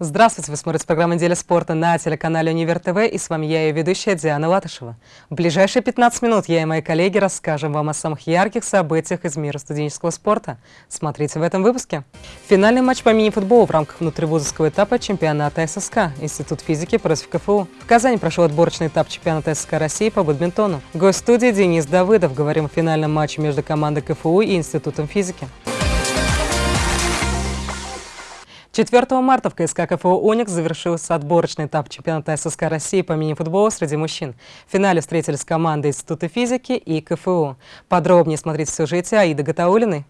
Здравствуйте, вы смотрите программу «Неделя спорта» на телеканале «Универ ТВ» и с вами я, ее ведущая Диана Латышева. В ближайшие 15 минут я и мои коллеги расскажем вам о самых ярких событиях из мира студенческого спорта. Смотрите в этом выпуске. Финальный матч по мини-футболу в рамках внутривузовского этапа чемпионата ССК Институт физики против КФУ. В Казани прошел отборочный этап чемпионата ССК России по бадминтону. Гость студии Денис Давыдов. Говорим о финальном матче между командой КФУ и Институтом физики. 4 марта в КСК КФУ «Уникс» завершился отборочный этап чемпионата ССК России по мини-футболу среди мужчин. В финале встретились команды Института физики и КФУ. Подробнее смотрите в сюжете Аиды Гатаулиной.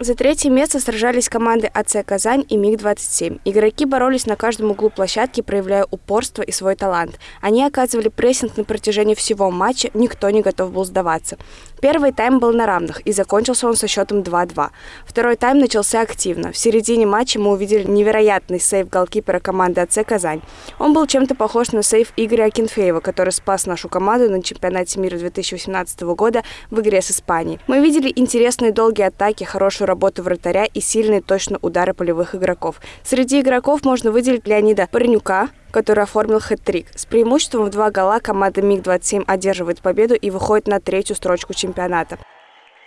За третье место сражались команды АЦ «Казань» и МиГ-27. Игроки боролись на каждом углу площадки, проявляя упорство и свой талант. Они оказывали прессинг на протяжении всего матча, никто не готов был сдаваться. Первый тайм был на равных, и закончился он со счетом 2-2. Второй тайм начался активно. В середине матча мы увидели невероятный сейв голкипера команды АЦ «Казань». Он был чем-то похож на сейв Игоря Акинфеева, который спас нашу команду на чемпионате мира 2018 года в игре с Испанией. Мы видели интересные долгие атаки, хорошую работу вратаря и сильные точно удары полевых игроков. Среди игроков можно выделить Леонида Парнюка, который оформил хэт-трик. С преимуществом в два гола команда МиГ-27 одерживает победу и выходит на третью строчку чемпионата.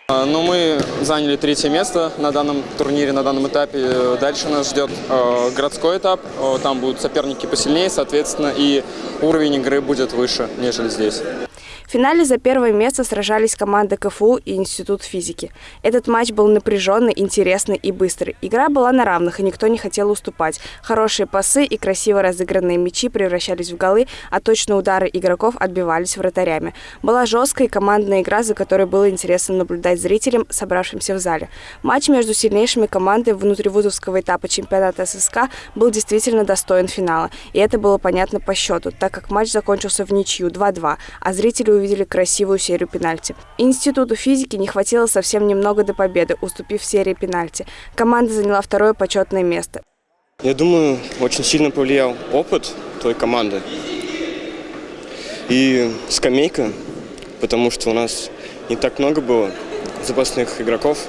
А, ну, мы заняли третье место на данном турнире, на данном этапе. Дальше нас ждет э, городской этап. Там будут соперники посильнее, соответственно, и уровень игры будет выше, нежели здесь. В финале за первое место сражались команды КФУ и Институт физики. Этот матч был напряженный, интересный и быстрый. Игра была на равных, и никто не хотел уступать. Хорошие пасы и красиво разыгранные мячи превращались в голы, а точные удары игроков отбивались вратарями. Была жесткая командная игра, за которой было интересно наблюдать зрителям, собравшимся в зале. Матч между сильнейшими командами внутривузовского этапа чемпионата ССК был действительно достоин финала. И это было понятно по счету, так как матч закончился в ничью 2-2, а зрители увидели красивую серию пенальти. Институту физики не хватило совсем немного до победы, уступив серии пенальти. Команда заняла второе почетное место. Я думаю, очень сильно повлиял опыт той команды и скамейка, потому что у нас не так много было запасных игроков,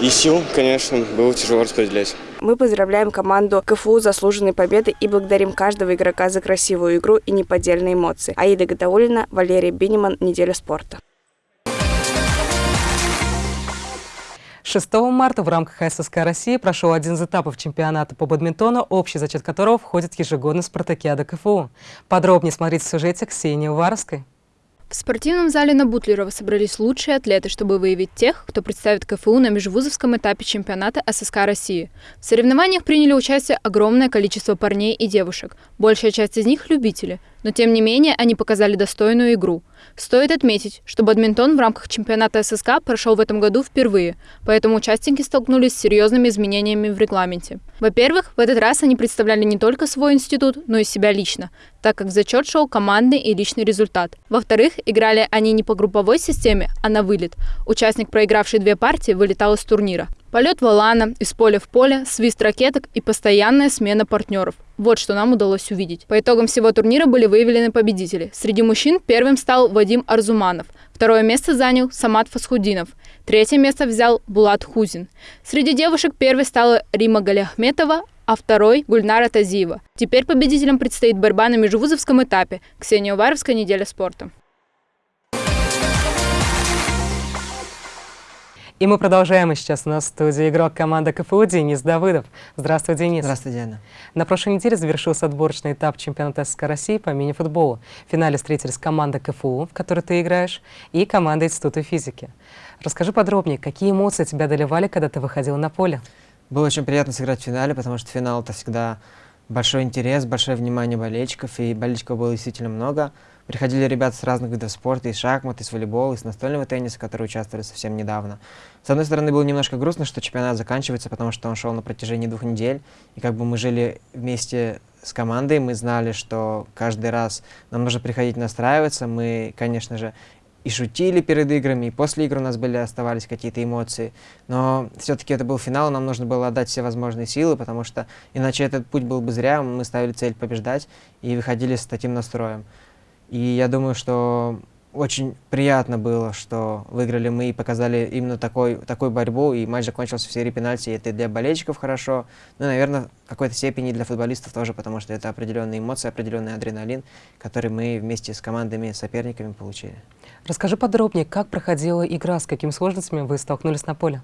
и сил, конечно, было тяжело распределять. Мы поздравляем команду КФУ заслуженной победой и благодарим каждого игрока за красивую игру и неподдельные эмоции. Аида Гадаулина, Валерия Биниман, «Неделя спорта». 6 марта в рамках ССК России прошел один из этапов чемпионата по бадминтону, общий зачет которого входит в ежегодный спартакиада КФУ. Подробнее смотрите в сюжете Ксении Уваровской. В спортивном зале на Бутлерова собрались лучшие атлеты, чтобы выявить тех, кто представит КФУ на межвузовском этапе чемпионата ССК России. В соревнованиях приняли участие огромное количество парней и девушек. Большая часть из них – любители – но тем не менее они показали достойную игру. Стоит отметить, что бадминтон в рамках чемпионата ССК прошел в этом году впервые, поэтому участники столкнулись с серьезными изменениями в регламенте. Во-первых, в этот раз они представляли не только свой институт, но и себя лично, так как в зачет шел командный и личный результат. Во-вторых, играли они не по групповой системе, а на вылет. Участник, проигравший две партии, вылетал из турнира. Полет валана, из поля в поле, свист ракеток и постоянная смена партнеров. Вот что нам удалось увидеть. По итогам всего турнира были выявлены победители. Среди мужчин первым стал Вадим Арзуманов. Второе место занял Самат Фасхудинов. Третье место взял Булат Хузин. Среди девушек первой стала Рима Галяхметова, а второй – Гульнара Тазиева. Теперь победителям предстоит борьба на межвузовском этапе. Ксения Уваровская, «Неделя спорта». И мы продолжаем. сейчас у нас в студии игрок команды КФУ Денис Давыдов. Здравствуй, Денис. Здравствуй, Диана. На прошлой неделе завершился отборочный этап чемпионата СССР России по мини-футболу. В финале встретились команда КФУ, в которой ты играешь, и команда Института физики. Расскажи подробнее, какие эмоции тебя доливали, когда ты выходил на поле? Было очень приятно сыграть в финале, потому что финал — это всегда большой интерес, большое внимание болельщиков, и болельщиков было действительно много. Приходили ребята с разных видов спорта, из шахмат, из волейбола, из настольного тенниса, которые участвовали совсем недавно. С одной стороны, было немножко грустно, что чемпионат заканчивается, потому что он шел на протяжении двух недель, и как бы мы жили вместе с командой, мы знали, что каждый раз нам нужно приходить настраиваться, мы, конечно же, и шутили перед играми, и после игр у нас были, оставались какие-то эмоции. Но все-таки это был финал, нам нужно было отдать все возможные силы, потому что иначе этот путь был бы зря, мы ставили цель побеждать и выходили с таким настроем. И я думаю, что очень приятно было, что выиграли мы и показали именно такой, такую борьбу, и матч закончился в серии пенальти, и это для болельщиков хорошо, ну и, наверное, в какой-то степени для футболистов тоже, потому что это определенные эмоции, определенный адреналин, который мы вместе с командами, соперниками получили. Расскажи подробнее, как проходила игра, с какими сложностями вы столкнулись на поле?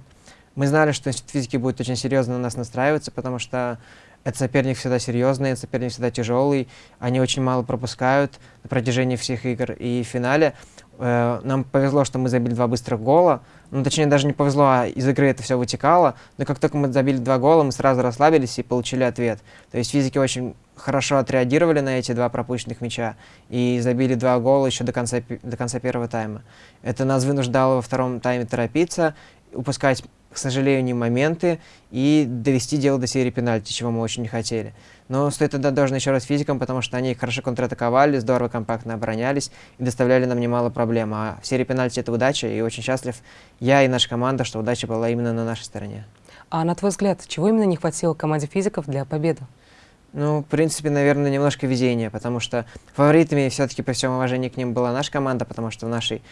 Мы знали, что институт физики будет очень серьезно на нас настраиваться, потому что этот соперник всегда серьезный, этот соперник всегда тяжелый. Они очень мало пропускают на протяжении всех игр. И в финале э, нам повезло, что мы забили два быстрых гола. Ну, точнее, даже не повезло, а из игры это все вытекало. Но как только мы забили два гола, мы сразу расслабились и получили ответ. То есть физики очень хорошо отреагировали на эти два пропущенных мяча и забили два гола еще до конца, до конца первого тайма. Это нас вынуждало во втором тайме торопиться, упускать к сожалению, моменты и довести дело до серии пенальти, чего мы очень не хотели. Но стоит отдать должное еще раз физикам, потому что они хорошо контратаковали, здорово компактно оборонялись и доставляли нам немало проблем. А в серии пенальти это удача, и очень счастлив я и наша команда, что удача была именно на нашей стороне. А на твой взгляд, чего именно не хватило команде физиков для победы? Ну, в принципе, наверное, немножко везения, потому что фаворитами все-таки при всем уважении к ним была наша команда, потому что в нашей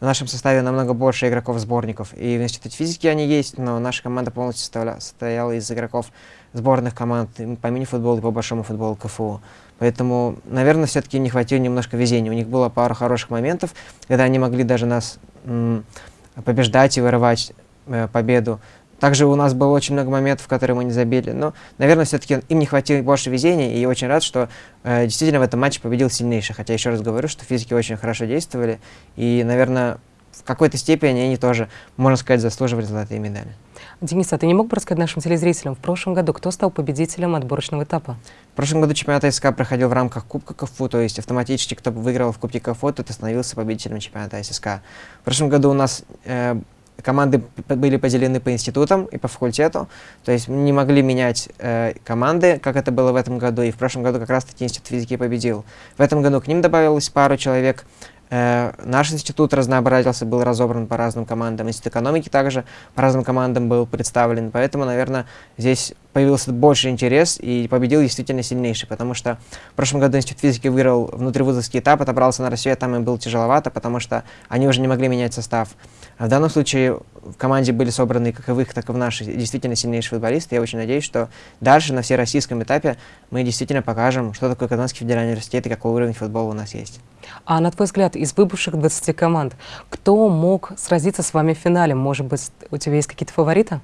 в нашем составе намного больше игроков-сборников. И в Институте физики они есть, но наша команда полностью состояла из игроков сборных команд по мини-футболу и по большому футболу КФУ. Поэтому, наверное, все-таки не хватило немножко везения. У них было пару хороших моментов, когда они могли даже нас побеждать и вырывать э, победу. Также у нас было очень много моментов, которые мы не забили. Но, наверное, все-таки им не хватило больше везения, и очень рад, что э, действительно в этом матче победил сильнейший. Хотя, еще раз говорю, что физики очень хорошо действовали, и, наверное, в какой-то степени они тоже, можно сказать, заслуживали золотые медали. Денис, а ты не мог бы рассказать нашим телезрителям, в прошлом году кто стал победителем отборочного этапа? В прошлом году чемпионат СК проходил в рамках Кубка КФУ, то есть автоматически, кто выиграл в Кубке КФУ, тот становился победителем чемпионата ССК. В прошлом году у нас э, команды были поделены по институтам и по факультету, то есть не могли менять э, команды, как это было в этом году, и в прошлом году как раз-таки институт физики победил. В этом году к ним добавилось пару человек, наш институт разнообразился, был разобран по разным командам. Институт экономики также по разным командам был представлен. Поэтому, наверное, здесь появился больше интерес и победил действительно сильнейший, потому что в прошлом году Институт физики выиграл внутривузовский этап, отобрался на Россию, а там им было тяжеловато, потому что они уже не могли менять состав. А в данном случае в команде были собраны как и в их, так и в нашей действительно сильнейшие футболисты. Я очень надеюсь, что дальше на всероссийском этапе мы действительно покажем, что такое Казанский федеральный университет и какой уровень футбола у нас есть. А на твой взгляд, из выбывших 20 команд, кто мог сразиться с вами в финале? Может быть, у тебя есть какие-то фавориты?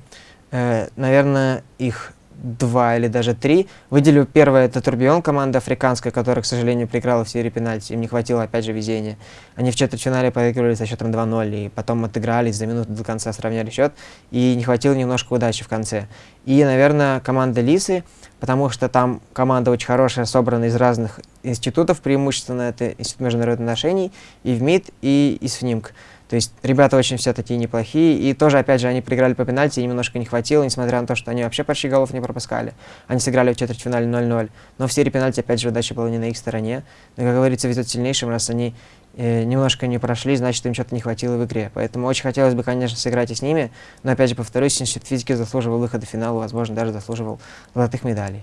Э, наверное, их два или даже три. Выделю первое, это Турбион, команда африканская, которая, к сожалению, проиграла в серии пенальти. Им не хватило, опять же, везения. Они в четвертьфинале проигрывали со счетом 2-0, и потом отыгрались, за минуту до конца сравняли счет, и не хватило немножко удачи в конце. И, наверное, команда Лисы, потому что там команда очень хорошая, собрана из разных институтов, преимущественно это Институт международных отношений, и в МИД, и из ФНИМК. То есть ребята очень все такие неплохие. И тоже, опять же, они проиграли по пенальти, немножко не хватило, несмотря на то, что они вообще почти голов не пропускали. Они сыграли в четвертьфинале 0-0. Но в серии пенальти, опять же, удача была не на их стороне. Но, как говорится, везет сильнейшим, раз они э, немножко не прошли, значит, им что-то не хватило в игре. Поэтому очень хотелось бы, конечно, сыграть и с ними. Но, опять же, повторюсь, институт физики заслуживал выхода в финал, возможно, даже заслуживал золотых медалей.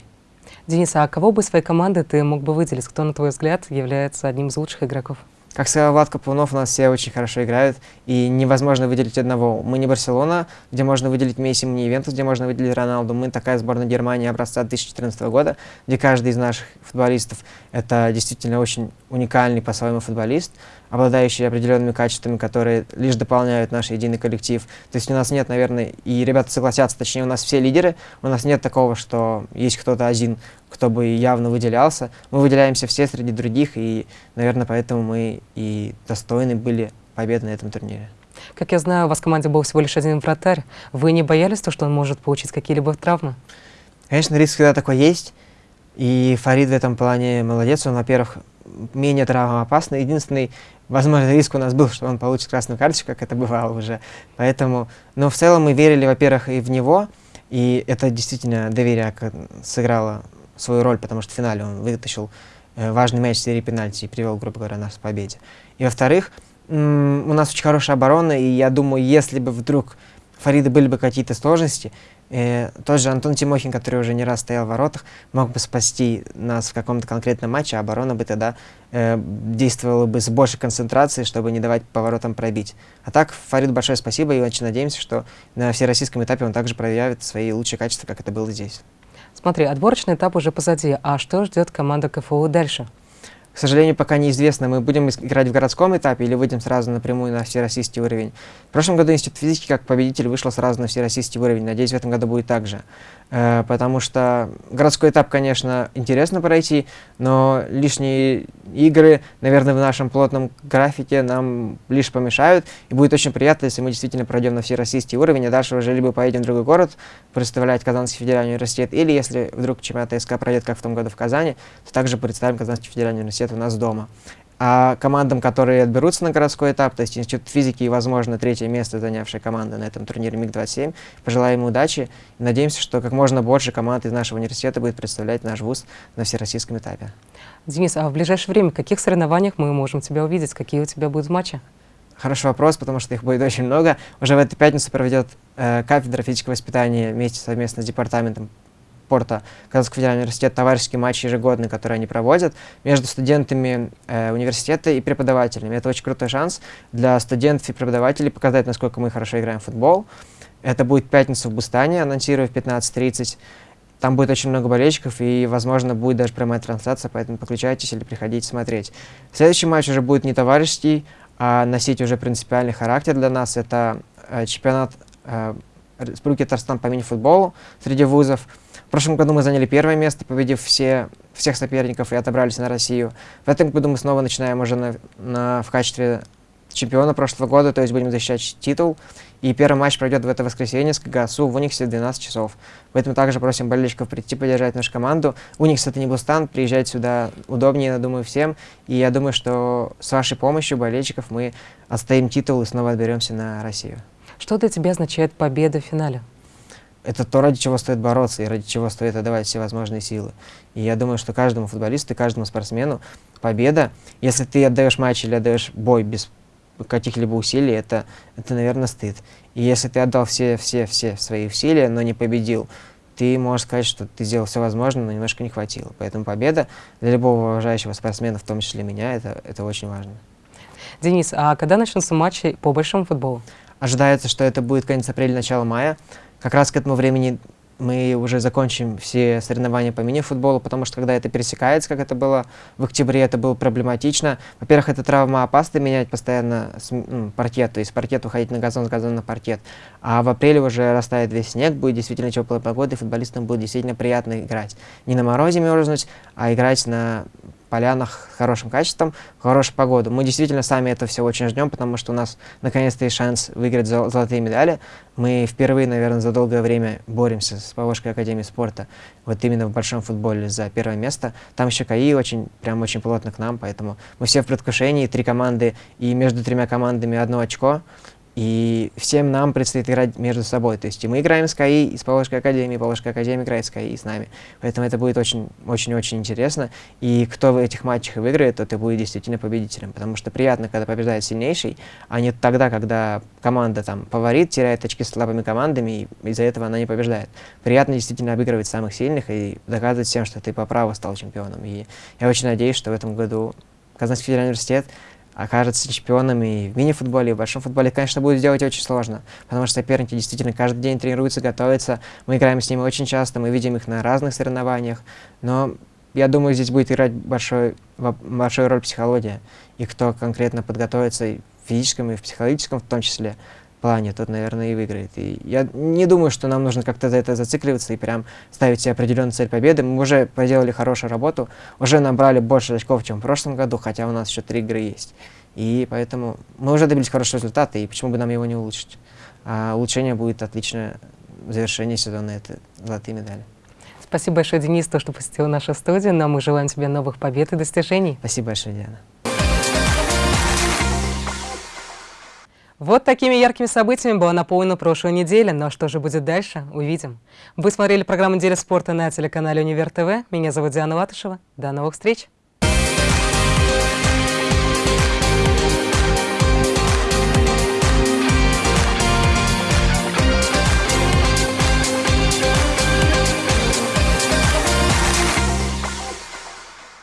Денис, а кого бы своей команды ты мог бы выделить? Кто, на твой взгляд, является одним из лучших игроков? Как сказал Влад Капунов, у нас все очень хорошо играют, и невозможно выделить одного. Мы не Барселона, где можно выделить Месси, мы не Ивентус, где можно выделить Роналду. Мы такая сборная Германии образца 2014 года, где каждый из наших футболистов — это действительно очень уникальный по-своему футболист, обладающий определенными качествами, которые лишь дополняют наш единый коллектив. То есть у нас нет, наверное, и ребята согласятся, точнее, у нас все лидеры, у нас нет такого, что есть кто-то один, кто бы явно выделялся. Мы выделяемся все среди других, и, наверное, поэтому мы и достойны были победы на этом турнире. Как я знаю, у вас в команде был всего лишь один вратарь. Вы не боялись то, что он может получить какие-либо травмы? Конечно, риск всегда такой есть. И Фарид в этом плане молодец. Он, во-первых, менее травмоопасный. Единственный, возможно, риск у нас был, что он получит красную карточку, как это бывало уже. Поэтому, но в целом мы верили, во-первых, и в него, и это действительно доверие сыграло свою роль, потому что в финале он вытащил э, важный мяч в серии пенальти и привел, грубо говоря, нас к победе. И во-вторых, у нас очень хорошая оборона, и я думаю, если бы вдруг Фарида были бы какие-то сложности, э, тот же Антон Тимохин, который уже не раз стоял в воротах, мог бы спасти нас в каком-то конкретном матче, а оборона бы тогда э, действовала бы с большей концентрацией, чтобы не давать поворотам пробить. А так, Фариду большое спасибо и очень надеемся, что на всероссийском этапе он также проявит свои лучшие качества, как это было здесь. Смотри, отборочный этап уже позади, а что ждет команда КФУ дальше? К сожалению, пока неизвестно, мы будем играть в городском этапе или выйдем сразу напрямую на всероссийский уровень. В прошлом году Институт физики как победитель вышел сразу на всероссийский уровень. Надеюсь, в этом году будет так же. Э, потому что городской этап, конечно, интересно пройти, но лишние игры, наверное, в нашем плотном графике нам лишь помешают. И будет очень приятно, если мы действительно пройдем на всероссийский уровень, а дальше уже либо поедем в другой город представлять Казанский федеральный университет, или если вдруг чемпионат СК пройдет, как в том году в Казани, то также представим Казанский федеральный университет университет у нас дома. А командам, которые отберутся на городской этап, то есть Институт физики и, возможно, третье место занявшая команда на этом турнире МиГ-27, пожелаем им удачи и надеемся, что как можно больше команд из нашего университета будет представлять наш вуз на всероссийском этапе. Денис, а в ближайшее время в каких соревнованиях мы можем тебя увидеть? Какие у тебя будут матчи? Хороший вопрос, потому что их будет очень много. Уже в эту пятницу проведет э, кафедра физического воспитания вместе совместно с департаментом спорта Казанского федерального университета товарищеский матч ежегодный, который они проводят между студентами э, университета и преподавателями. Это очень крутой шанс для студентов и преподавателей показать, насколько мы хорошо играем в футбол. Это будет пятница в Бустане, анонсирую в 15.30. Там будет очень много болельщиков, и, возможно, будет даже прямая трансляция, поэтому подключайтесь или приходите смотреть. Следующий матч уже будет не товарищеский, а носить уже принципиальный характер для нас. Это э, чемпионат э, Республики Татарстан по мини-футболу среди вузов. Прошлом году мы заняли первое место, победив все, всех соперников и отобрались на Россию. В этом году мы снова начинаем уже на, на, в качестве чемпиона прошлого года, то есть будем защищать титул. И первый матч пройдет в это воскресенье с КГСУ в Униксе в 12 часов. Поэтому также просим болельщиков прийти поддержать нашу команду. Уникс это не Бустан, приезжать сюда удобнее, я думаю, всем. И я думаю, что с вашей помощью болельщиков мы отстоим титул и снова отберемся на Россию. Что для тебя означает победа в финале? Это то, ради чего стоит бороться и ради чего стоит отдавать все возможные силы. И я думаю, что каждому футболисту и каждому спортсмену победа, если ты отдаешь матч или отдаешь бой без каких-либо усилий, это, это, наверное, стыд. И если ты отдал все, все, все свои усилия, но не победил, ты можешь сказать, что ты сделал все возможное, но немножко не хватило. Поэтому победа для любого уважающего спортсмена, в том числе меня, это, это очень важно. Денис, а когда начнутся матчи по большому футболу? Ожидается, что это будет конец апреля, начало мая. Как раз к этому времени мы уже закончим все соревнования по мини-футболу, потому что когда это пересекается, как это было в октябре, это было проблематично. Во-первых, это травма опасно менять постоянно ну, паркет, то есть паркет уходить на газон, с газона на паркет. А в апреле уже растает весь снег, будет действительно теплая погода, и футболистам будет действительно приятно играть. Не на морозе мерзнуть, а играть на полянах с хорошим качеством, в хорошую погоду. Мы действительно сами это все очень ждем, потому что у нас наконец-то есть шанс выиграть зол золотые медали. Мы впервые, наверное, за долгое время боремся с Поволжской академией спорта, вот именно в большом футболе за первое место. Там еще КАИ очень, прям очень плотно к нам, поэтому мы все в предвкушении, три команды, и между тремя командами одно очко. И всем нам предстоит играть между собой. То есть и мы играем с КАИ, и с Поволжской академией, и Поволжская академия играет с КАИ с нами. Поэтому это будет очень-очень-очень интересно. И кто в этих матчах выиграет, тот и будет действительно победителем. Потому что приятно, когда побеждает сильнейший, а не тогда, когда команда там фаворит, теряет очки с слабыми командами, и из-за этого она не побеждает. Приятно действительно обыгрывать самых сильных и доказывать всем, что ты по праву стал чемпионом. И я очень надеюсь, что в этом году Казанский федеральный университет окажется чемпионом и в мини-футболе, и в большом футболе, конечно, будет сделать очень сложно, потому что соперники действительно каждый день тренируются, готовятся, мы играем с ними очень часто, мы видим их на разных соревнованиях, но я думаю, здесь будет играть большой, большую роль психология, и кто конкретно подготовится и в физическом, и в психологическом в том числе, плане, тот, наверное, и выиграет. И я не думаю, что нам нужно как-то за это зацикливаться и прям ставить себе определенную цель победы. Мы уже проделали хорошую работу, уже набрали больше очков, чем в прошлом году, хотя у нас еще три игры есть. И поэтому мы уже добились хорошего результата, и почему бы нам его не улучшить? А улучшение будет отличное завершение сезона, это золотые медали. Спасибо большое, Денис, то, что посетил нашу студию. Но мы желаем тебе новых побед и достижений. Спасибо большое, Диана. Вот такими яркими событиями была наполнена прошлая неделя. Но что же будет дальше, увидим. Вы смотрели программу «Неделя спорта» на телеканале «Универ ТВ». Меня зовут Диана Латышева. До новых встреч!